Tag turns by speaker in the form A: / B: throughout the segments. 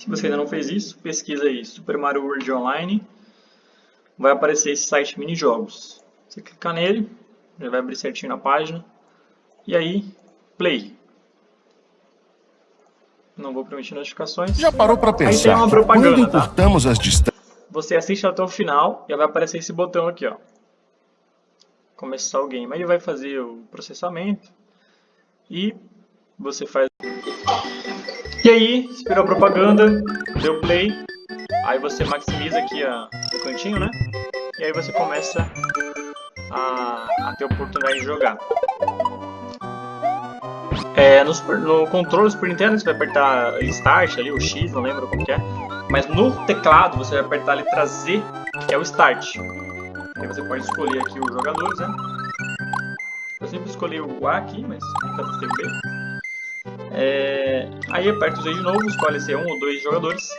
A: Se você ainda não fez isso, pesquisa aí Super Mario World Online. Vai aparecer esse site mini jogos. Você clicar nele, já vai abrir certinho na página. E aí, play. Não vou permitir notificações.
B: Já parou para pensar
A: Aí tem uma propaganda,
B: quando
A: tá?
B: as distâncias...
A: Você assiste até o final e vai aparecer esse botão aqui, ó. Começar o game. Aí ele vai fazer o processamento e você faz. E aí, esperou a propaganda, deu play, aí você maximiza aqui a, o cantinho, né? E aí você começa a, a ter oportunidade de jogar. É, no, Super- no controle do Super Nintendo você vai apertar Start ali, o X, não lembro como que é. Mas no teclado você vai apertar a letra Z, que é o Start. Aí você pode escolher aqui os jogadores, né? Eu sempre escolhi o A aqui, mas nunca o B. É, aí aperta o Z de novo, escolhe se é um ou dois jogadores.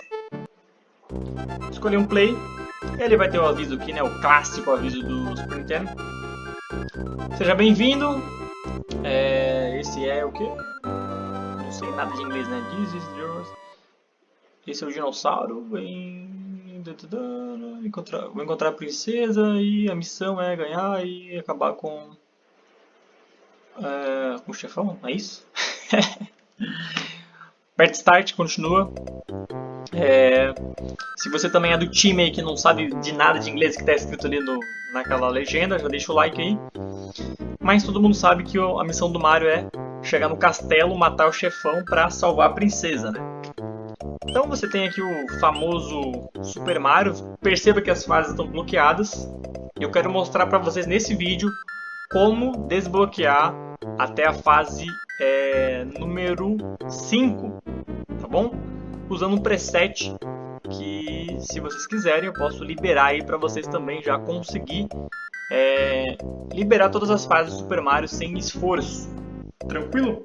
A: Escolher um play. Ele vai ter o aviso aqui, né? O clássico aviso do Super Nintendo. Seja bem-vindo. É, esse é o quê? Não sei nada de inglês, né? This is yours. Esse é o dinossauro. Vem. Encontrar, vou encontrar a princesa e a missão é ganhar e acabar com. É, com o chefão, é isso? Aperta Start, continua. É, se você também é do time aí que não sabe de nada de inglês que está escrito ali no, naquela legenda, já deixa o like aí. Mas todo mundo sabe que a missão do Mario é chegar no castelo, matar o chefão para salvar a princesa, né? Então você tem aqui o famoso Super Mario. Perceba que as fases estão bloqueadas. Eu quero mostrar para vocês nesse vídeo como desbloquear até a fase é, número 5, tá bom? Usando um preset que, se vocês quiserem, eu posso liberar aí para vocês também já conseguir é, liberar todas as fases do Super Mario sem esforço. Tranquilo?